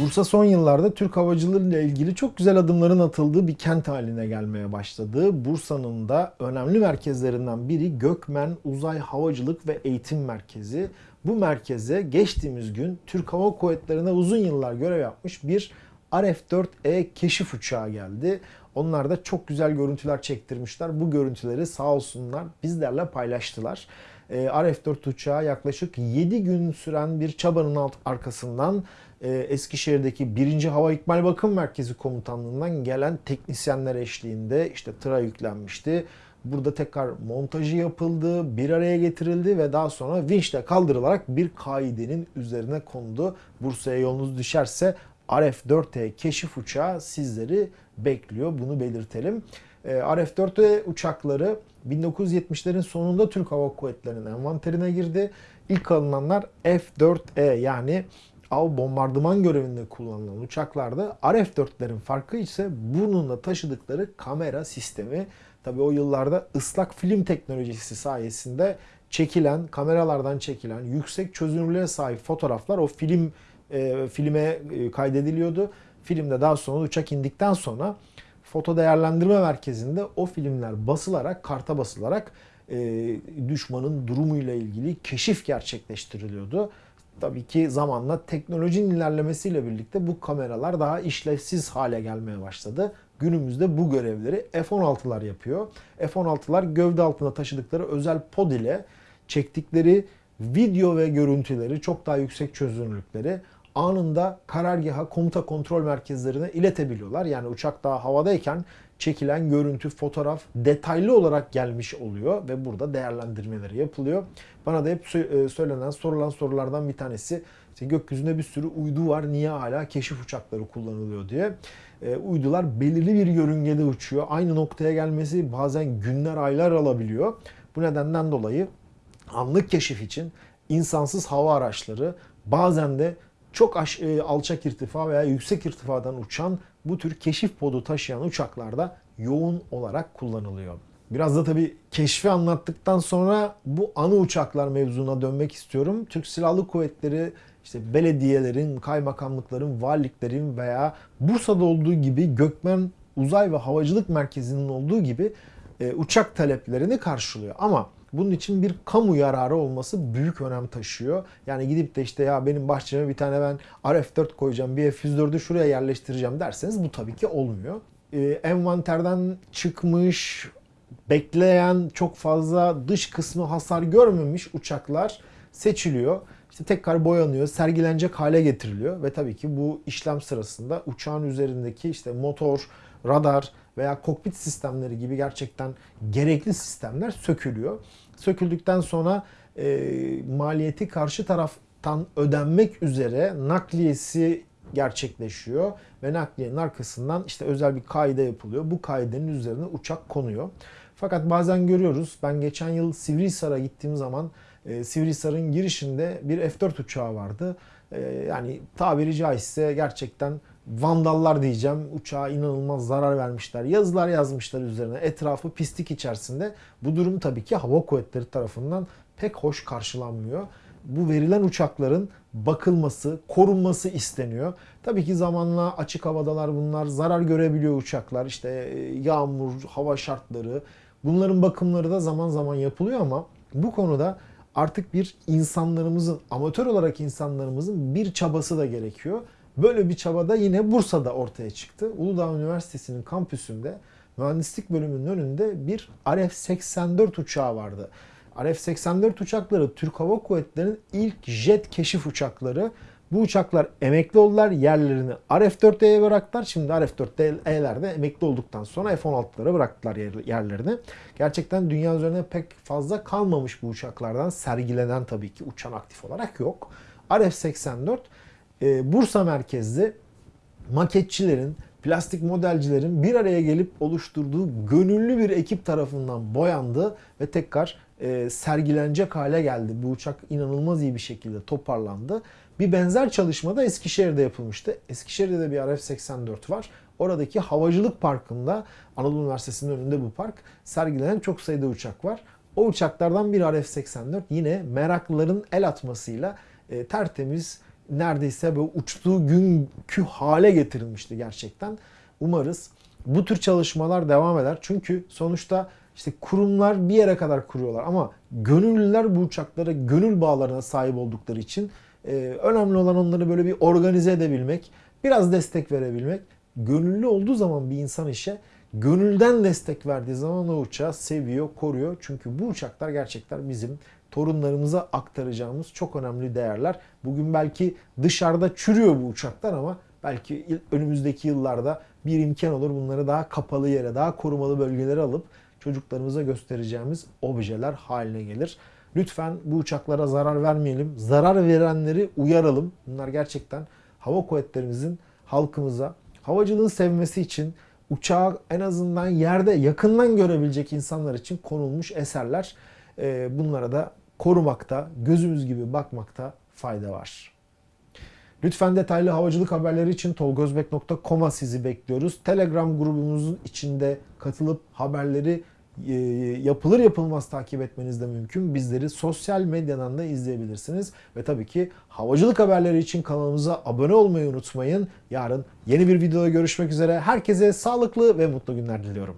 Bursa son yıllarda Türk havacılığıyla ilgili çok güzel adımların atıldığı bir kent haline gelmeye başladı. Bursa'nın da önemli merkezlerinden biri Gökmen Uzay Havacılık ve Eğitim Merkezi. Bu merkeze geçtiğimiz gün Türk Hava Kuvvetleri'ne uzun yıllar görev yapmış bir RF-4E keşif uçağı geldi. Onlar da çok güzel görüntüler çektirmişler. Bu görüntüleri sağ olsunlar bizlerle paylaştılar. Ee, RF-4 uçağı yaklaşık 7 gün süren bir çabanın alt arkasından e, Eskişehir'deki 1. Hava İkmal Bakım Merkezi Komutanlığı'ndan gelen teknisyenler eşliğinde işte tıra yüklenmişti. Burada tekrar montajı yapıldı, bir araya getirildi ve daha sonra vinçle kaldırılarak bir kaidenin üzerine kondu. Bursa'ya yolunuz düşerse RF-4E keşif uçağı sizleri bekliyor. Bunu belirtelim. Ee, RF-4E uçakları 1970'lerin sonunda Türk Hava Kuvvetleri'nin envanterine girdi. İlk alınanlar F-4E yani av bombardıman görevinde kullanılan uçaklarda RF-4'lerin farkı ise bununla taşıdıkları kamera sistemi. Tabi o yıllarda ıslak film teknolojisi sayesinde çekilen, kameralardan çekilen yüksek çözünürlüğe sahip fotoğraflar o film e, filme e, kaydediliyordu. Filmde daha sonra uçak indikten sonra foto değerlendirme merkezinde o filmler basılarak, karta basılarak e, düşmanın durumuyla ilgili keşif gerçekleştiriliyordu. Tabii ki zamanla teknolojinin ilerlemesiyle birlikte bu kameralar daha işlevsiz hale gelmeye başladı. Günümüzde bu görevleri F-16'lar yapıyor. F-16'lar gövde altında taşıdıkları özel pod ile çektikleri video ve görüntüleri çok daha yüksek çözünürlükleri anında karargaha komuta kontrol merkezlerine iletebiliyorlar. Yani uçak daha havadayken çekilen görüntü, fotoğraf detaylı olarak gelmiş oluyor ve burada değerlendirmeleri yapılıyor. Bana da hep e, söylenen, sorulan sorulardan bir tanesi işte gökyüzünde bir sürü uydu var. Niye hala keşif uçakları kullanılıyor diye. E, uydular belirli bir yörüngede uçuyor. Aynı noktaya gelmesi bazen günler, aylar alabiliyor. Bu nedenden dolayı anlık keşif için insansız hava araçları bazen de çok e, alçak irtifa veya yüksek irtifadan uçan bu tür keşif podu taşıyan uçaklarda yoğun olarak kullanılıyor. Biraz da tabii keşfi anlattıktan sonra bu anı uçaklar mevzuna dönmek istiyorum. Türk Silahlı Kuvvetleri işte belediyelerin, kaymakamlıkların, valiliklerin veya Bursa'da olduğu gibi Gökmen Uzay ve Havacılık Merkezi'nin olduğu gibi e, uçak taleplerini karşılıyor. Ama bunun için bir kamu yararı olması büyük önem taşıyor. Yani gidip de işte ya benim bahçeme bir tane ben RF4 koyacağım, bir F104'ü şuraya yerleştireceğim derseniz bu tabii ki olmuyor. Ee, envanterden çıkmış, bekleyen çok fazla dış kısmı hasar görmemiş uçaklar seçiliyor. İşte tekrar boyanıyor, sergilenecek hale getiriliyor ve tabii ki bu işlem sırasında uçağın üzerindeki işte motor, radar veya kokpit sistemleri gibi gerçekten gerekli sistemler sökülüyor. Söküldükten sonra e, maliyeti karşı taraftan ödenmek üzere nakliyesi gerçekleşiyor ve nakliyenin arkasından işte özel bir kaide yapılıyor. Bu kaidenin üzerine uçak konuyor. Fakat bazen görüyoruz. Ben geçen yıl Sivrihisar'a gittiğim zaman e, Sivrihisar'ın girişinde bir F4 uçağı vardı. E, yani tabiri caizse gerçekten vandallar diyeceğim. Uçağa inanılmaz zarar vermişler. Yazılar yazmışlar üzerine. Etrafı pislik içerisinde. Bu durum tabii ki hava kuvvetleri tarafından pek hoş karşılanmıyor. Bu verilen uçakların bakılması, korunması isteniyor. Tabii ki zamanla açık havadalar bunlar. Zarar görebiliyor uçaklar. İşte e, yağmur, hava şartları. Bunların bakımları da zaman zaman yapılıyor ama bu konuda artık bir insanlarımızın, amatör olarak insanlarımızın bir çabası da gerekiyor. Böyle bir çaba da yine Bursa'da ortaya çıktı. Uludağ Üniversitesi'nin kampüsünde mühendislik bölümünün önünde bir RF-84 uçağı vardı. RF-84 uçakları Türk Hava Kuvvetleri'nin ilk jet keşif uçakları. Bu uçaklar emekli oldular. Yerlerini RF-4E'ye bıraktılar. Şimdi RF-4E'ler de emekli olduktan sonra F-16'lara bıraktılar yerlerini. Gerçekten dünya üzerinde pek fazla kalmamış bu uçaklardan. Sergilenen tabii ki uçan aktif olarak yok. RF-84 e, Bursa merkezli maketçilerin, plastik modelcilerin bir araya gelip oluşturduğu gönüllü bir ekip tarafından boyandı ve tekrar e, sergilenecek hale geldi. Bu uçak inanılmaz iyi bir şekilde toparlandı. Bir benzer çalışma da Eskişehir'de yapılmıştı. Eskişehir'de de bir RF-84 var. Oradaki havacılık parkında Anadolu Üniversitesi'nin önünde bu park sergilenen çok sayıda uçak var. O uçaklardan bir RF-84 yine meraklıların el atmasıyla e, tertemiz neredeyse böyle uçtuğu günkü hale getirilmişti gerçekten. Umarız bu tür çalışmalar devam eder. Çünkü sonuçta işte kurumlar bir yere kadar kuruyorlar ama gönüllüler bu uçaklara gönül bağlarına sahip oldukları için e, önemli olan onları böyle bir organize edebilmek, biraz destek verebilmek. Gönüllü olduğu zaman bir insan işe gönülden destek verdiği zaman o uçağı seviyor, koruyor. Çünkü bu uçaklar gerçekten bizim torunlarımıza aktaracağımız çok önemli değerler. Bugün belki dışarıda çürüyor bu uçaklar ama belki önümüzdeki yıllarda bir imkan olur bunları daha kapalı yere, daha korumalı bölgelere alıp çocuklarımıza göstereceğimiz objeler haline gelir. Lütfen bu uçaklara zarar vermeyelim. Zarar verenleri uyaralım. Bunlar gerçekten hava kuvvetlerimizin halkımıza havacılığın sevmesi için uçağı en azından yerde yakından görebilecek insanlar için konulmuş eserler. Ee, Bunlara da korumakta, gözümüz gibi bakmakta fayda var. Lütfen detaylı havacılık haberleri için tolgozbek.com'a sizi bekliyoruz. Telegram grubumuzun içinde katılıp haberleri e, yapılır yapılmaz takip etmeniz de mümkün. Bizleri sosyal medyadan da izleyebilirsiniz. Ve tabii ki havacılık haberleri için kanalımıza abone olmayı unutmayın. Yarın yeni bir videoda görüşmek üzere. Herkese sağlıklı ve mutlu günler diliyorum.